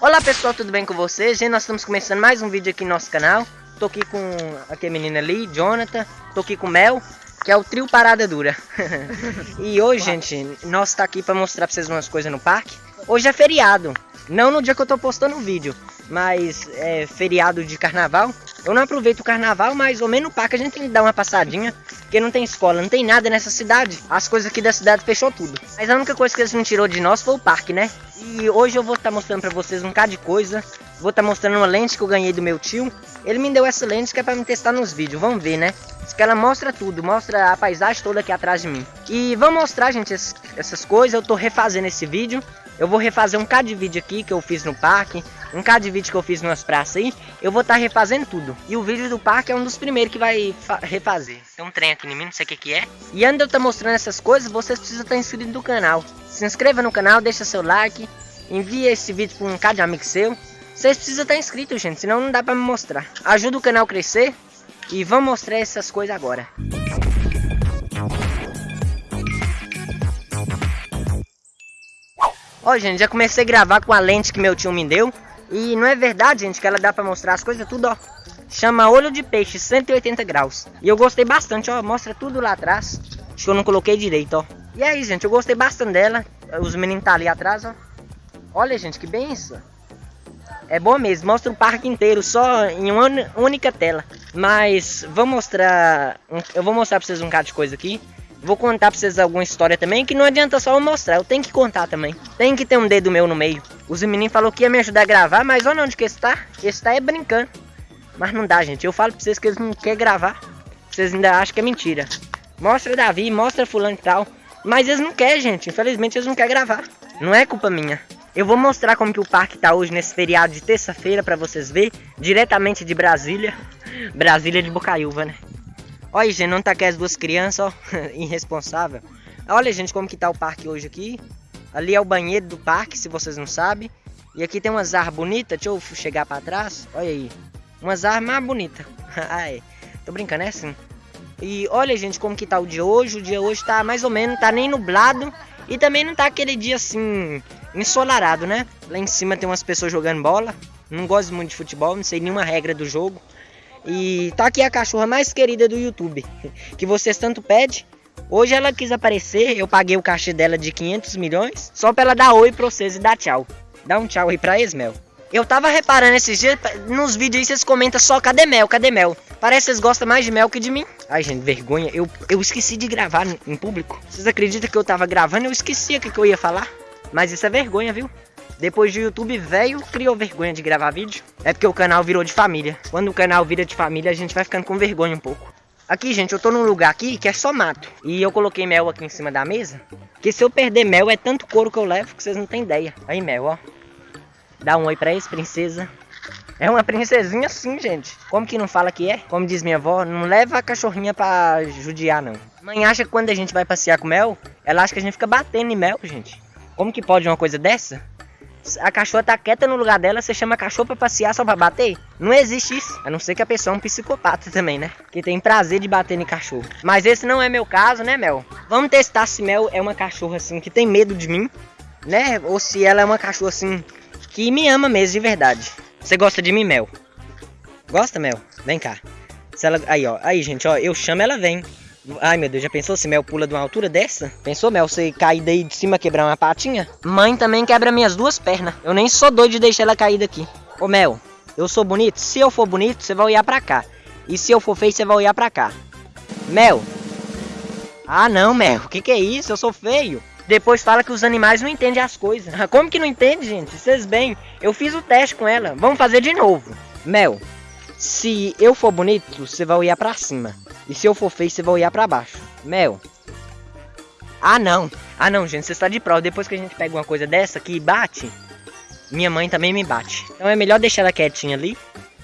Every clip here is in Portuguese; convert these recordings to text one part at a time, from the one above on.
Olá pessoal, tudo bem com vocês? Nós estamos começando mais um vídeo aqui no nosso canal. Tô aqui com aquele menino ali, Jonathan. Tô aqui com o Mel, que é o trio Parada Dura. E hoje, gente, nós tá aqui para mostrar pra vocês umas coisas no parque Hoje é feriado, não no dia que eu tô postando o vídeo Mas é feriado de carnaval Eu não aproveito o carnaval, mas ao menos no parque a gente tem que dar uma passadinha porque não tem escola, não tem nada nessa cidade. As coisas aqui da cidade fechou tudo. Mas a única coisa que eles não tirou de nós foi o parque, né? E hoje eu vou estar tá mostrando pra vocês um bocado de coisa. Vou estar tá mostrando uma lente que eu ganhei do meu tio. Ele me deu essa lente que é pra me testar nos vídeos. Vamos ver, né? Diz que ela mostra tudo, mostra a paisagem toda aqui atrás de mim. E vamos mostrar, gente, essas coisas. Eu tô refazendo esse vídeo. Eu vou refazer um cada de vídeo aqui que eu fiz no parque, um cada de vídeo que eu fiz nas praças aí, eu vou estar tá refazendo tudo. E o vídeo do parque é um dos primeiros que vai refazer. Tem um trem aqui em mim, não sei o que que é. E antes de eu estar tá mostrando essas coisas, vocês precisam estar tá inscrito no canal. Se inscreva no canal, deixa seu like, envia esse vídeo para um cada de amigo seu. Vocês precisam estar inscritos, gente, senão não dá para me mostrar. Ajuda o canal a crescer e vamos mostrar essas coisas agora. Ó, gente, já comecei a gravar com a lente que meu tio me deu. E não é verdade, gente, que ela dá pra mostrar as coisas tudo, ó. Chama olho de peixe, 180 graus. E eu gostei bastante, ó. Mostra tudo lá atrás. Acho que eu não coloquei direito, ó. E aí, gente, eu gostei bastante dela. Os meninos tá ali atrás, ó. Olha, gente, que benção. É bom mesmo, mostra o parque inteiro só em uma única tela. Mas vou mostrar, eu vou mostrar pra vocês um bocado de coisa aqui. Vou contar pra vocês alguma história também, que não adianta só eu mostrar, eu tenho que contar também. Tem que ter um dedo meu no meio. Os meninos falou que ia me ajudar a gravar, mas olha onde que está. Está é brincando. Mas não dá, gente. Eu falo pra vocês que eles não querem gravar. Vocês ainda acham que é mentira. Mostra Davi, mostra fulano e tal. Mas eles não querem, gente. Infelizmente eles não querem gravar. Não é culpa minha. Eu vou mostrar como que o parque tá hoje nesse feriado de terça-feira para vocês verem. Diretamente de Brasília. Brasília de Bocaiúva, né? Olha, gente, não tá aqui as duas crianças, ó, irresponsável. Olha, gente, como que tá o parque hoje aqui. Ali é o banheiro do parque, se vocês não sabem. E aqui tem umas árvores bonitas, deixa eu chegar pra trás. Olha aí, umas árvores mais bonitas. Ai, tô brincando, é assim. E olha, gente, como que tá o dia hoje. O dia hoje tá mais ou menos, tá nem nublado. E também não tá aquele dia assim, ensolarado, né? Lá em cima tem umas pessoas jogando bola. Não gosto muito de futebol, não sei nenhuma regra do jogo. E tá aqui a cachorra mais querida do YouTube, que vocês tanto pedem. Hoje ela quis aparecer, eu paguei o cachê dela de 500 milhões, só pra ela dar oi pra vocês e dar tchau. Dá um tchau aí pra Esmel. Eu tava reparando esses dias, nos vídeos aí vocês comentam só cadê Mel, cadê Mel? Parece que vocês gostam mais de Mel que de mim. Ai gente, vergonha, eu, eu esqueci de gravar em público. Vocês acreditam que eu tava gravando eu esqueci o que, que eu ia falar? Mas isso é vergonha, viu? Depois do YouTube velho, criou vergonha de gravar vídeo. É porque o canal virou de família. Quando o canal vira de família, a gente vai ficando com vergonha um pouco. Aqui, gente, eu tô num lugar aqui que é só mato. E eu coloquei mel aqui em cima da mesa. Que se eu perder mel, é tanto couro que eu levo que vocês não tem ideia. Aí, mel, ó. Dá um oi pra eles, princesa. É uma princesinha assim, gente. Como que não fala que é? Como diz minha avó, não leva a cachorrinha pra judiar, não. Mãe acha que quando a gente vai passear com mel, ela acha que a gente fica batendo em mel, gente. Como que pode uma coisa dessa? a cachorra tá quieta no lugar dela, você chama a cachorra pra passear só pra bater? Não existe isso. A não ser que a pessoa é um psicopata também, né? Que tem prazer de bater em cachorro. Mas esse não é meu caso, né, Mel? Vamos testar se Mel é uma cachorra assim que tem medo de mim, né? Ou se ela é uma cachorra assim que me ama mesmo de verdade. Você gosta de mim, Mel? Gosta, Mel? Vem cá. Se ela... Aí, ó. Aí, gente, ó. Eu chamo, ela vem. Ai meu Deus, já pensou se Mel pula de uma altura dessa? Pensou, Mel, você cair daí de cima quebrar uma patinha? Mãe também quebra minhas duas pernas. Eu nem sou doido de deixar ela cair daqui. Ô Mel, eu sou bonito? Se eu for bonito, você vai olhar pra cá. E se eu for feio, você vai olhar pra cá. Mel. Ah não, Mel, o que, que é isso? Eu sou feio. Depois fala que os animais não entendem as coisas. Como que não entende, gente? Vocês bem, eu fiz o teste com ela. Vamos fazer de novo. Mel, se eu for bonito, você vai olhar pra cima. E se eu for feio, você vai olhar pra baixo. Mel. Ah, não. Ah, não, gente. Você está de prova. Depois que a gente pega uma coisa dessa aqui e bate, minha mãe também me bate. Então é melhor deixar ela quietinha ali.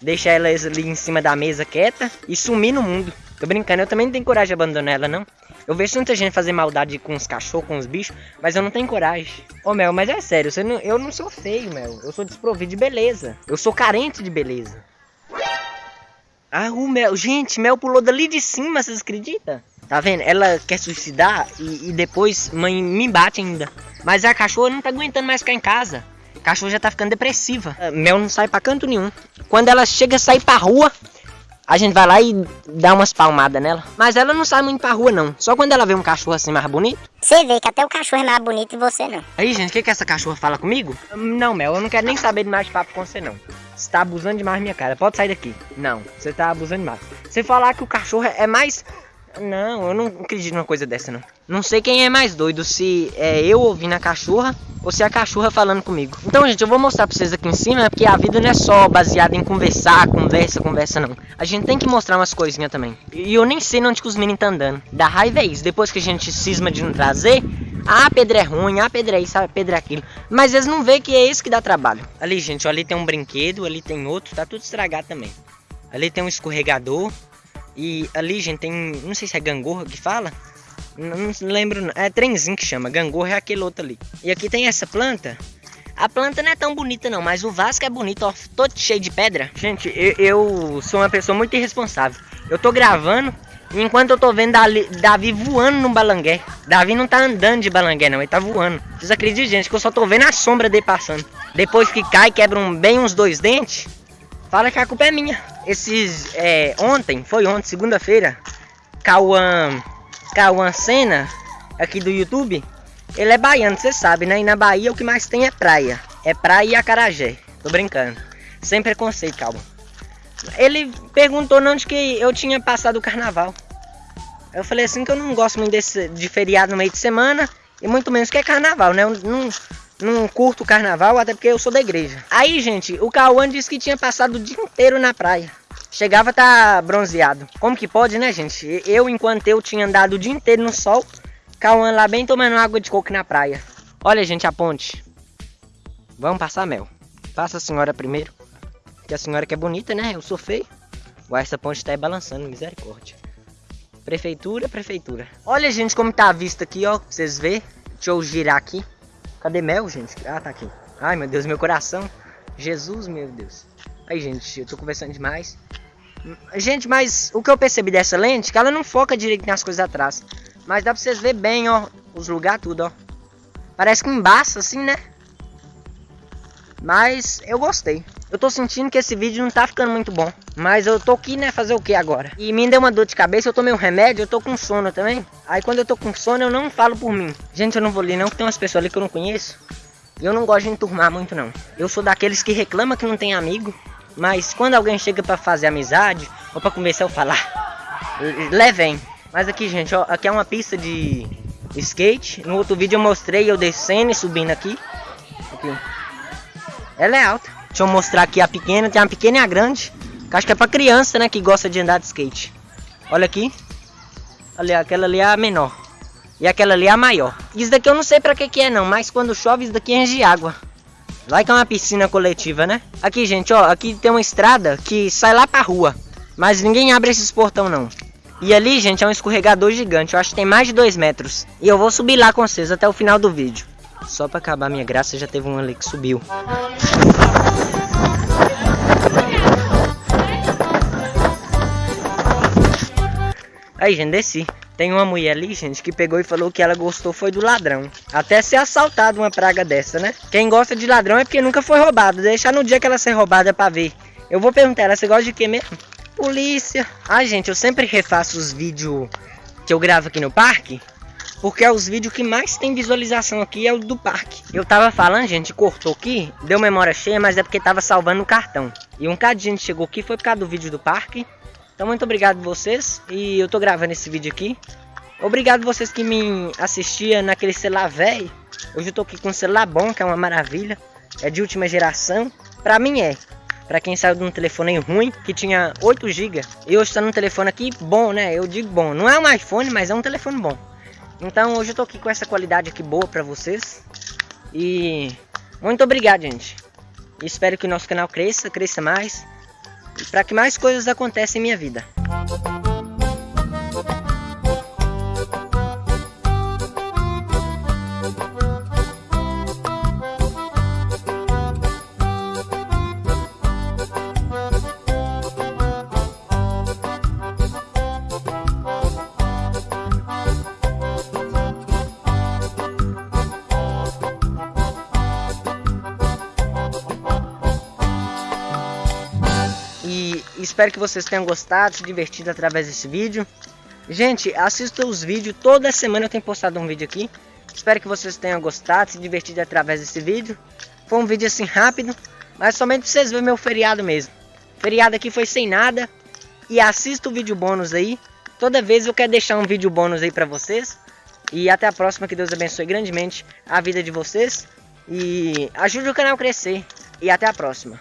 Deixar ela ali em cima da mesa quieta e sumir no mundo. Tô brincando, eu também não tenho coragem de abandonar ela, não. Eu vejo tanta gente fazer maldade com os cachorros, com os bichos, mas eu não tenho coragem. Ô, Mel, mas é sério, não, eu não sou feio, Mel. Eu sou desprovido de beleza. Eu sou carente de beleza. Ah, o Mel. Gente, Mel pulou dali de cima, vocês acreditam? Tá vendo? Ela quer suicidar e, e, depois mãe me bate ainda. Mas a cachorra não tá aguentando mais ficar em casa. A cachorra já tá ficando depressiva. A Mel não sai pra canto nenhum. Quando ela chega a sair pra rua, a gente vai lá e dá umas palmadas nela. Mas ela não sai muito pra rua, não. Só quando ela vê um cachorro assim mais bonito. Você vê que até o cachorro é mais bonito e você não. Aí, gente, o que, que essa cachorra fala comigo? Não, Mel, eu não quero nem saber de mais de papo com você, não. Você tá abusando demais minha cara. Pode sair daqui. Não, você tá abusando demais. Você falar que o cachorro é mais não, eu não acredito numa coisa dessa, não. Não sei quem é mais doido, se é eu ouvindo a cachorra ou se é a cachorra falando comigo. Então, gente, eu vou mostrar pra vocês aqui em cima, porque a vida não é só baseada em conversar, conversa, conversa, não. A gente tem que mostrar umas coisinhas também. E eu nem sei onde que os meninos tá andando. Da raiva é isso. Depois que a gente cisma de não trazer, ah, pedra é ruim, ah, pedra é isso, ah, pedra é aquilo. Mas eles não veem que é isso que dá trabalho. Ali, gente, ali tem um brinquedo, ali tem outro, tá tudo estragado também. Ali tem um escorregador, e ali, gente, tem. Não sei se é gangorra que fala. Não, não lembro. É trenzinho que chama. Gangorra é aquele outro ali. E aqui tem essa planta. A planta não é tão bonita não, mas o vaso é bonito, ó, todo cheio de pedra. Gente, eu, eu, sou uma pessoa muito irresponsável. Eu tô gravando, enquanto eu tô vendo Davi voando no balangué. Davi não tá andando de balangué não, ele tá voando. Vocês acreditam, gente, que eu só tô vendo a sombra dele passando. Depois que cai, quebra um, bem uns dois dentes, fala que a culpa é minha. Esses, é, ontem, foi ontem, segunda-feira, Cauã, Cauã Senna, aqui do YouTube, ele é baiano, você sabe, né? E na Bahia o que mais tem é praia. É praia e acarajé. Tô brincando. Sem preconceito, Cauã. Ele perguntou onde que eu tinha passado o carnaval. Eu falei assim que eu não gosto muito desse, de feriado no meio de semana. E muito menos que é carnaval, né? Eu não, não curto carnaval, até porque eu sou da igreja. Aí, gente, o Cauã disse que tinha passado o dia inteiro na praia. Chegava tá bronzeado. Como que pode, né, gente? Eu, enquanto eu tinha andado o dia inteiro no sol, Cauã lá bem tomando água de coco na praia. Olha, gente, a ponte. Vamos passar mel. Passa a senhora primeiro. Que a senhora que é bonita, né? Eu sou feio. Uai, essa ponte tá aí balançando, misericórdia. Prefeitura, prefeitura. Olha, gente, como tá a vista aqui, ó. Pra vocês verem. Deixa eu girar aqui. Cadê Mel, gente? Ah, tá aqui. Ai, meu Deus, meu coração. Jesus, meu Deus. Aí, gente, eu tô conversando demais. Gente, mas o que eu percebi dessa lente, é que ela não foca direito nas coisas atrás. Mas dá pra vocês ver bem, ó, os lugares tudo, ó. Parece que embaça, assim, né? Mas eu gostei. Eu tô sentindo que esse vídeo não tá ficando muito bom. Mas eu tô aqui, né, fazer o que agora? E me deu uma dor de cabeça, eu tomei um remédio, eu tô com sono também. Aí quando eu tô com sono, eu não falo por mim. Gente, eu não vou ler não, que tem umas pessoas ali que eu não conheço. E eu não gosto de enturmar muito não. Eu sou daqueles que reclama que não tem amigo. Mas quando alguém chega pra fazer amizade, ou pra conversar ou falar, levem. Mas aqui, gente, ó, aqui é uma pista de skate. No outro vídeo eu mostrei eu descendo e subindo aqui. Aqui. Ela é alta. Deixa eu mostrar aqui a pequena. Tem uma pequena e a grande. Que acho que é pra criança, né? Que gosta de andar de skate. Olha aqui. Olha, aquela ali é a menor. E aquela ali é a maior. Isso daqui eu não sei pra que que é não. Mas quando chove isso daqui enche de água. Vai que é uma piscina coletiva, né? Aqui, gente, ó. Aqui tem uma estrada que sai lá pra rua. Mas ninguém abre esses portão, não. E ali, gente, é um escorregador gigante. Eu acho que tem mais de 2 metros. E eu vou subir lá com vocês até o final do vídeo. Só pra acabar minha graça, já teve um ali que subiu. Aí, gente, desci. Tem uma mulher ali, gente, que pegou e falou que ela gostou foi do ladrão. Até ser assaltado uma praga dessa, né? Quem gosta de ladrão é porque nunca foi roubado. Deixar no dia que ela ser roubada pra ver. Eu vou perguntar ela, você gosta de quê mesmo? Polícia. Ah, gente, eu sempre refaço os vídeos que eu gravo aqui no parque. Porque é os vídeos que mais tem visualização aqui é o do parque. Eu tava falando, gente, cortou aqui, deu memória cheia, mas é porque tava salvando o cartão. E um cara de gente chegou aqui, foi por causa do vídeo do parque. Então muito obrigado vocês e eu tô gravando esse vídeo aqui. Obrigado vocês que me assistiam naquele celular velho. Hoje eu tô aqui com um celular bom, que é uma maravilha. É de última geração. Pra mim é. Pra quem saiu de um telefone ruim, que tinha 8 GB. E hoje tá num telefone aqui bom, né? Eu digo bom. Não é um iPhone, mas é um telefone bom. Então hoje eu tô aqui com essa qualidade aqui boa pra vocês. E muito obrigado, gente. Espero que o nosso canal cresça, cresça mais para que mais coisas aconteçam em minha vida. E espero que vocês tenham gostado, se divertido através desse vídeo. Gente, assista os vídeos, toda semana eu tenho postado um vídeo aqui. Espero que vocês tenham gostado, se divertido através desse vídeo. Foi um vídeo assim rápido, mas somente pra vocês verem meu feriado mesmo. Feriado aqui foi sem nada. E assista o vídeo bônus aí. Toda vez eu quero deixar um vídeo bônus aí pra vocês. E até a próxima, que Deus abençoe grandemente a vida de vocês. E ajude o canal a crescer. E até a próxima.